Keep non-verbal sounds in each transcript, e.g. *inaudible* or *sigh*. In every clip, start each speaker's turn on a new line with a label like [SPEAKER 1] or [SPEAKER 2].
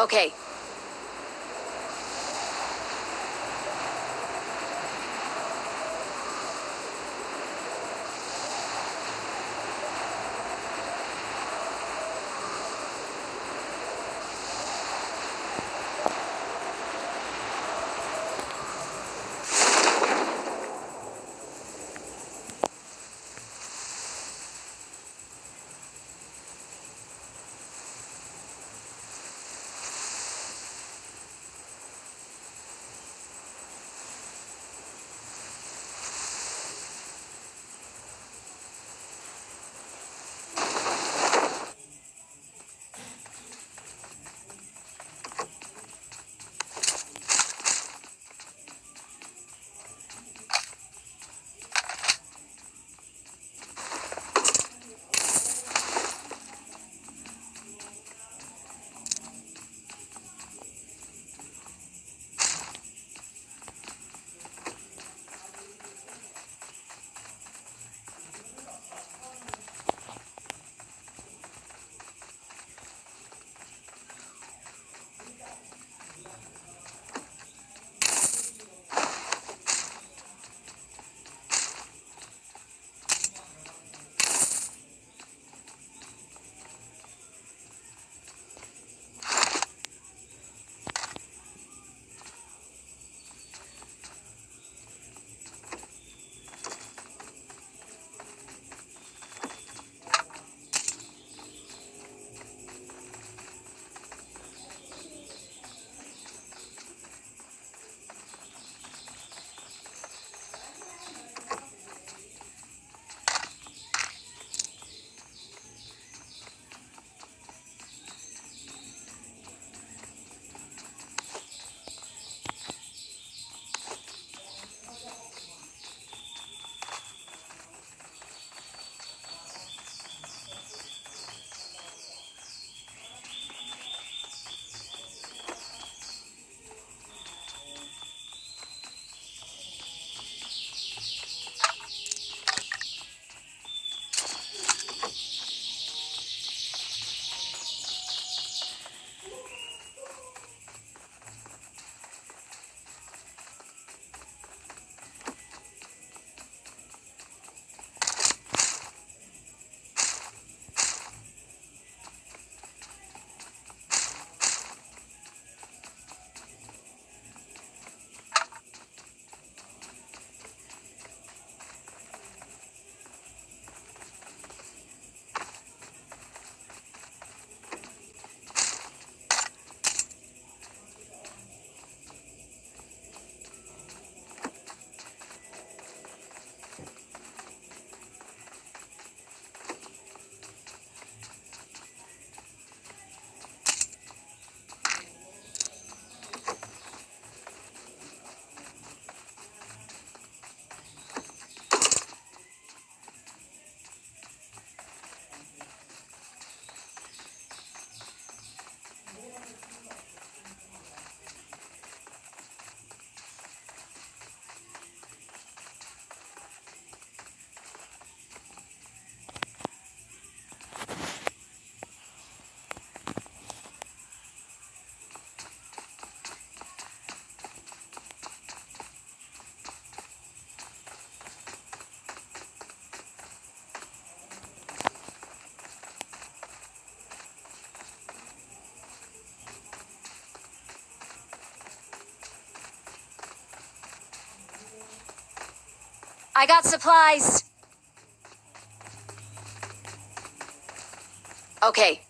[SPEAKER 1] Okay. I got supplies. Okay.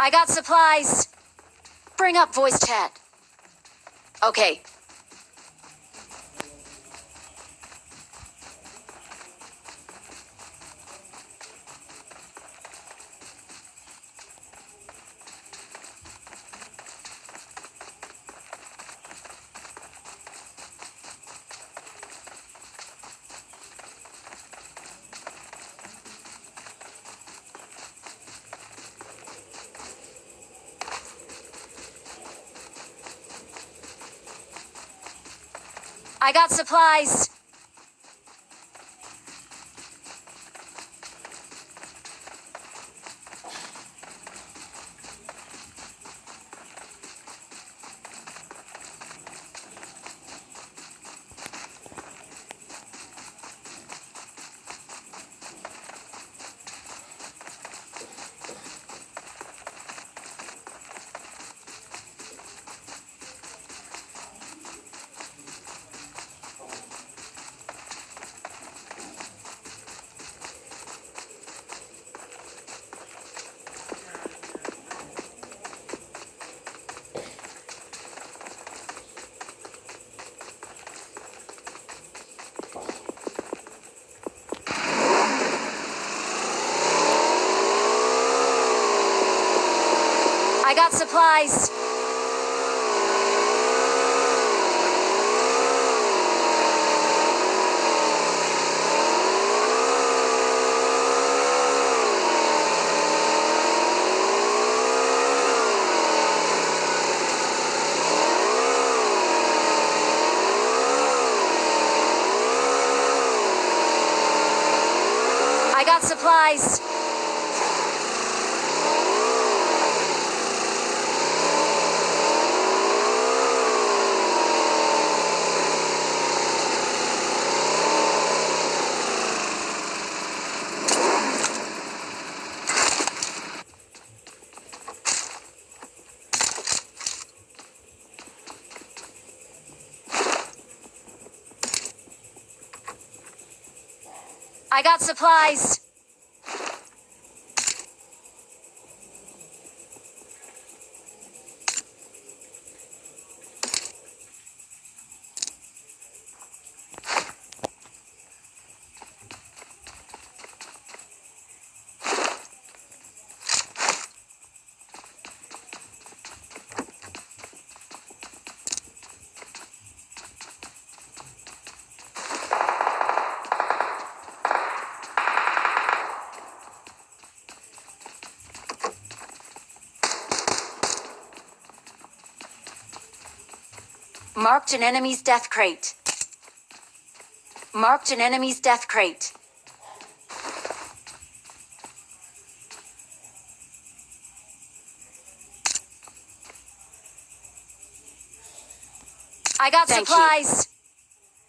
[SPEAKER 1] I got supplies. Bring up voice chat. Okay. I got supplies. I got supplies. I got supplies. I got supplies. Marked an enemy's death crate. Marked an enemy's death crate. I got
[SPEAKER 2] Thank you.
[SPEAKER 1] supplies.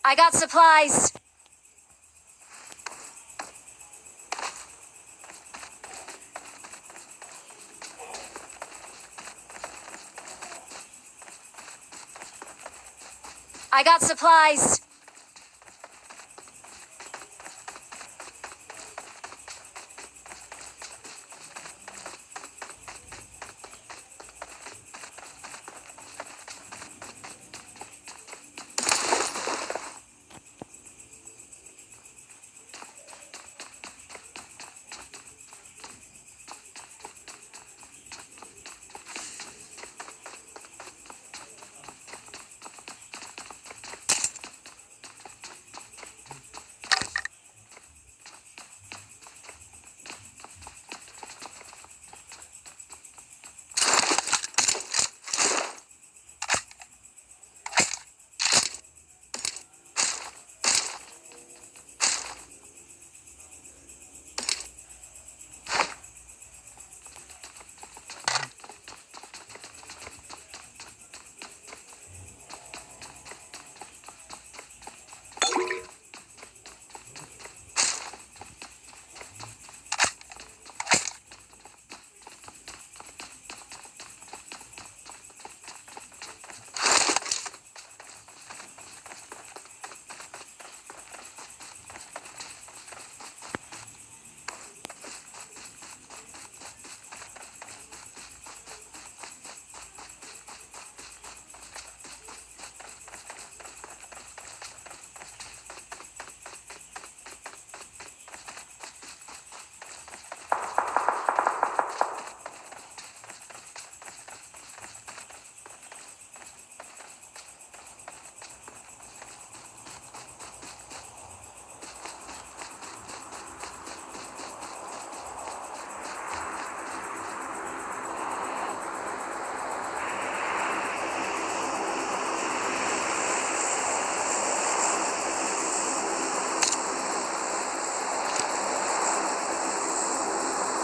[SPEAKER 1] I got supplies. I got supplies.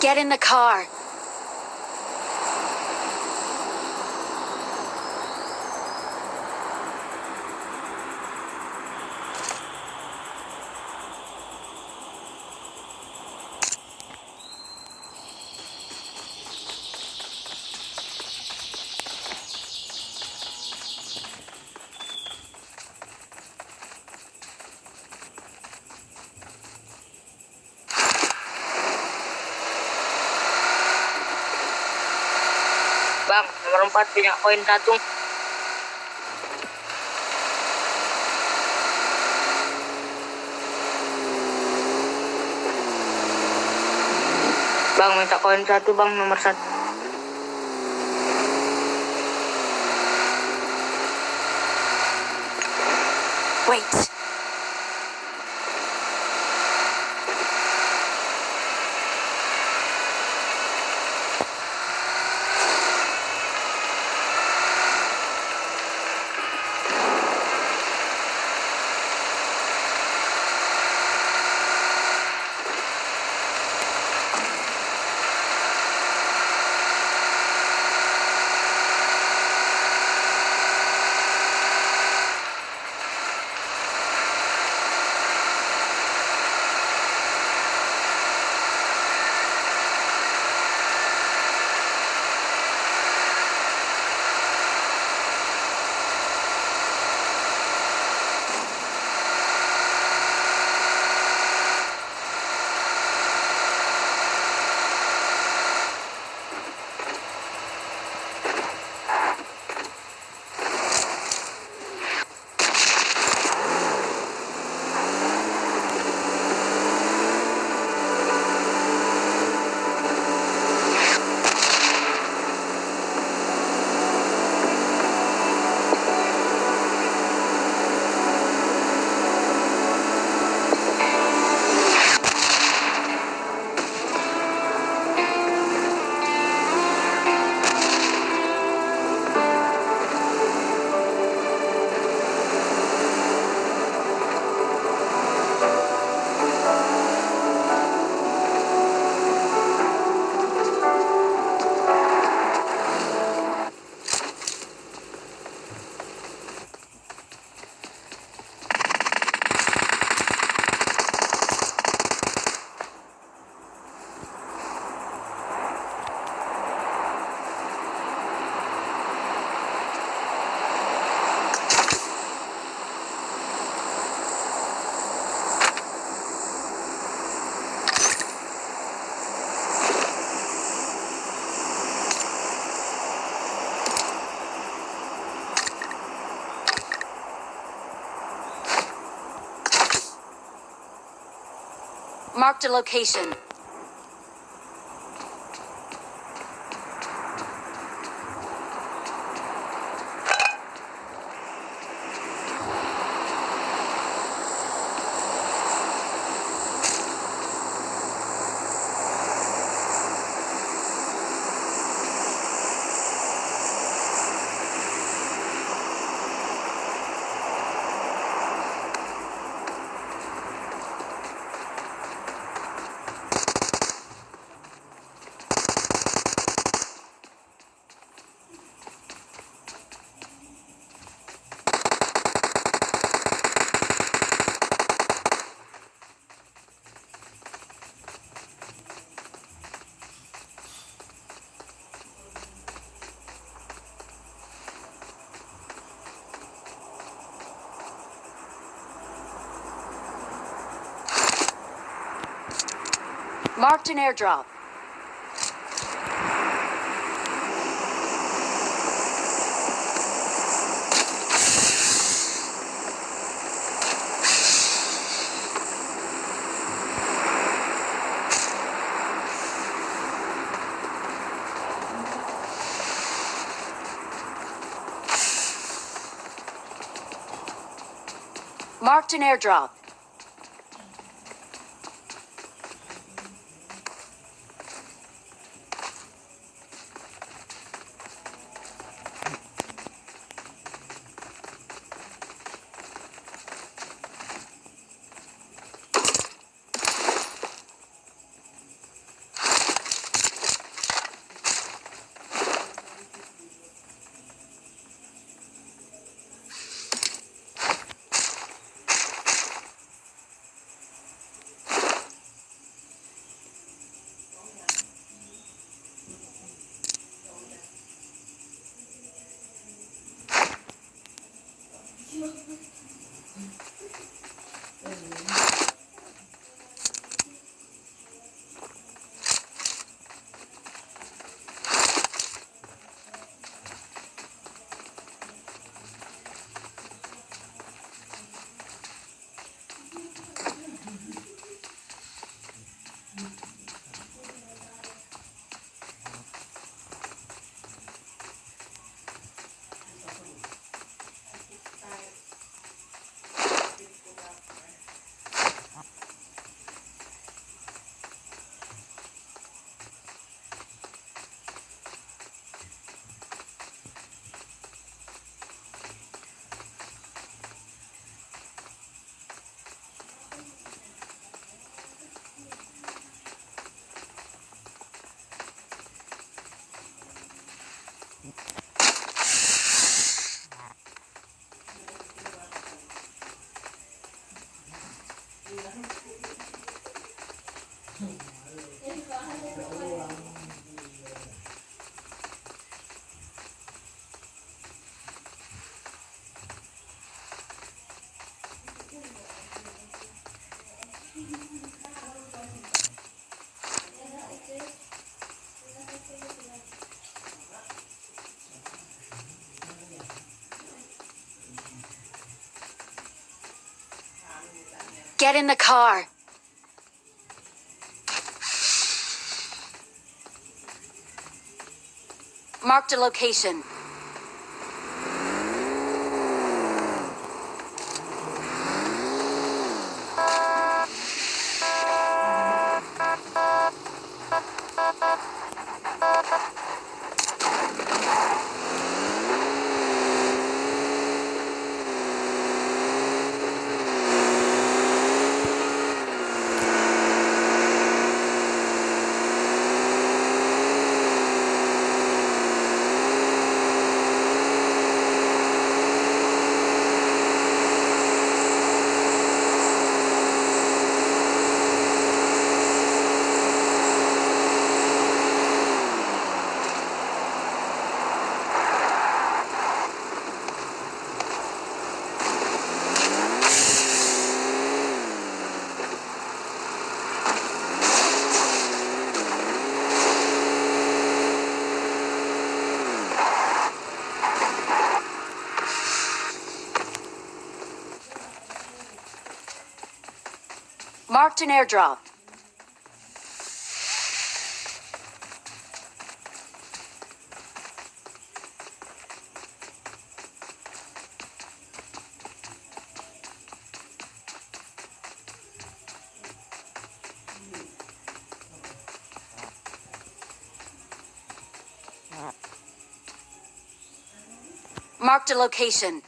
[SPEAKER 1] Get in the car.
[SPEAKER 2] dapat banyak koin katung. Bang minta koin satu bang nomor satu.
[SPEAKER 1] Wait. Marked a location. Marked an airdrop. Marked an airdrop. Thank *laughs* you. Get in the car. Marked a location. Marked an airdrop. Marked a location.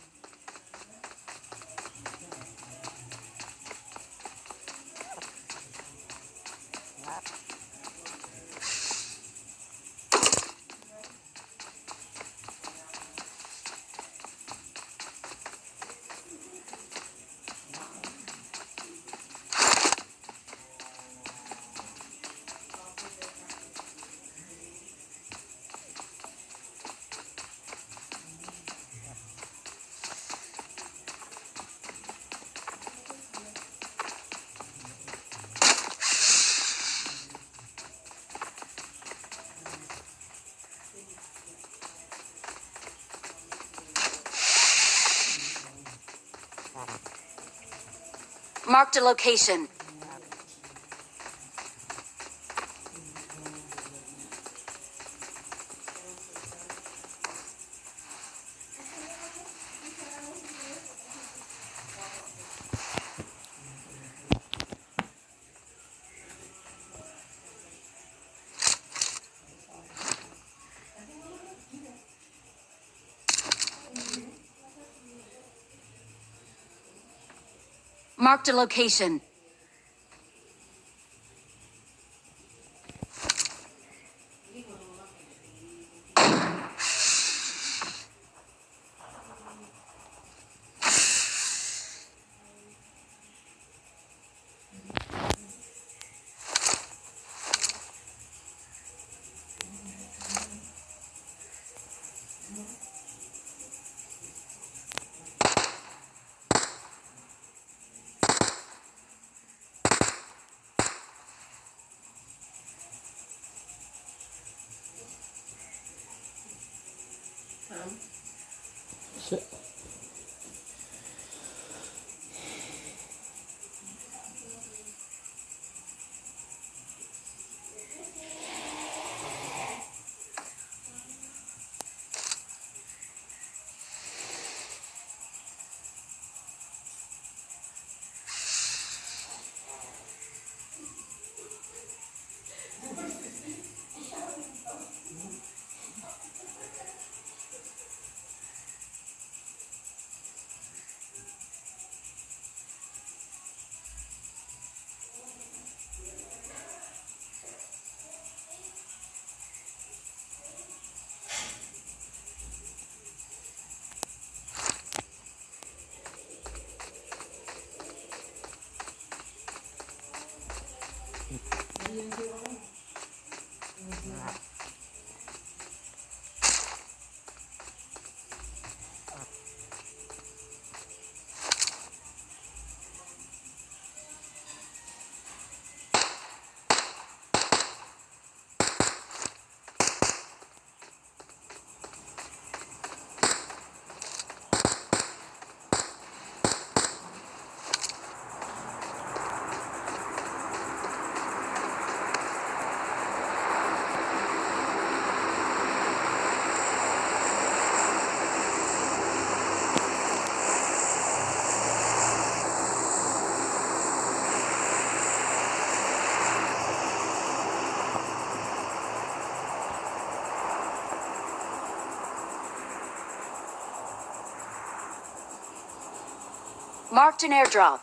[SPEAKER 1] Marked a location. Marked a location. Marked an airdrop.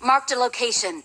[SPEAKER 1] Marked a location.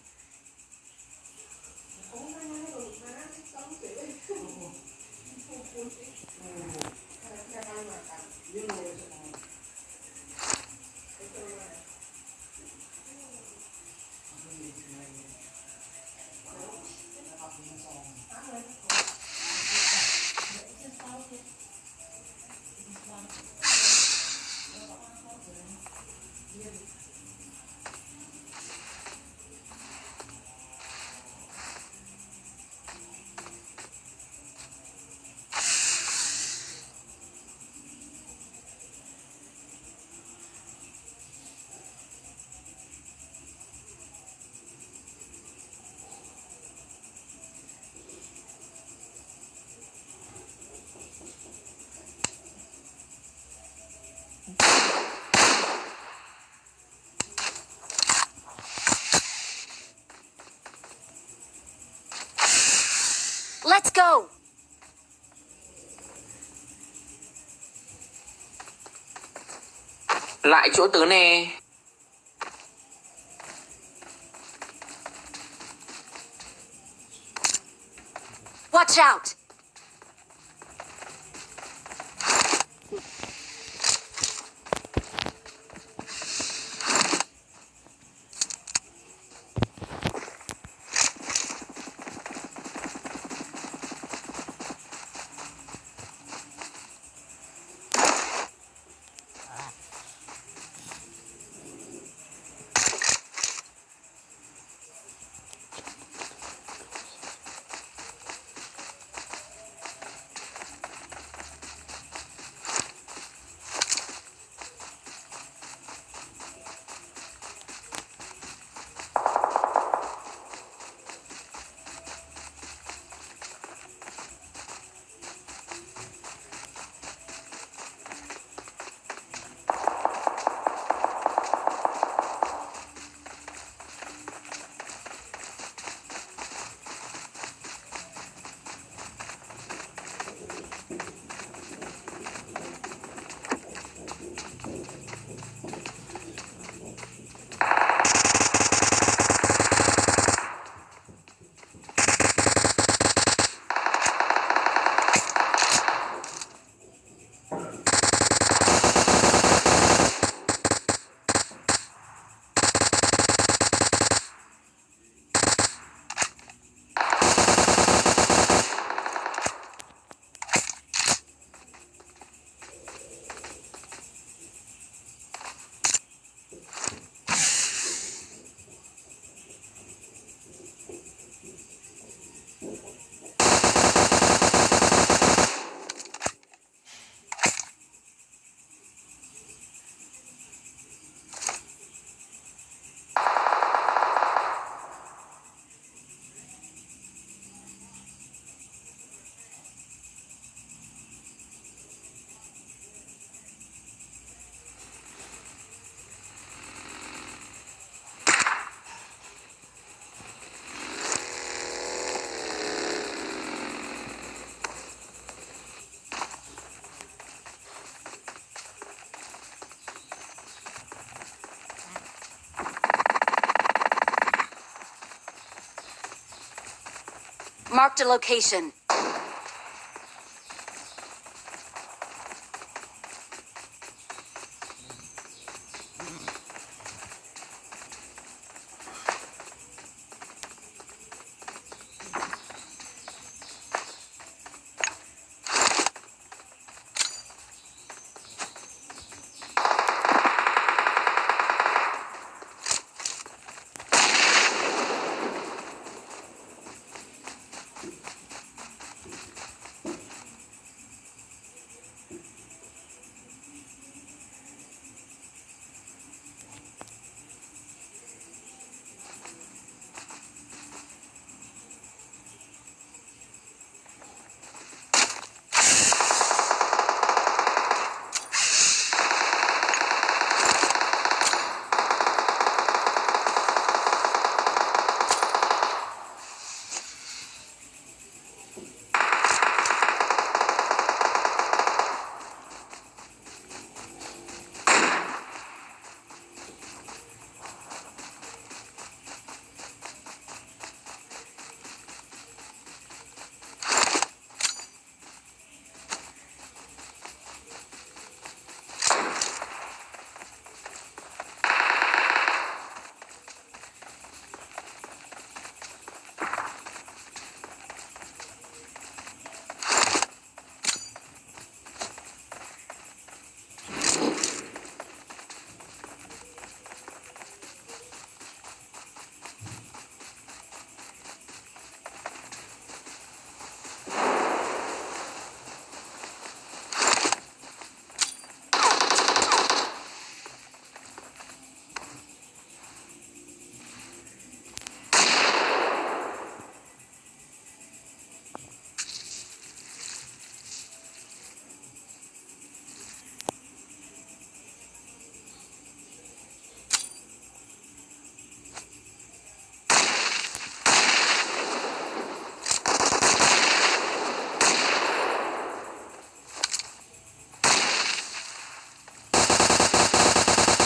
[SPEAKER 1] Let's go!
[SPEAKER 3] Lại chỗ tớ nè.
[SPEAKER 1] Watch out! Marked a location.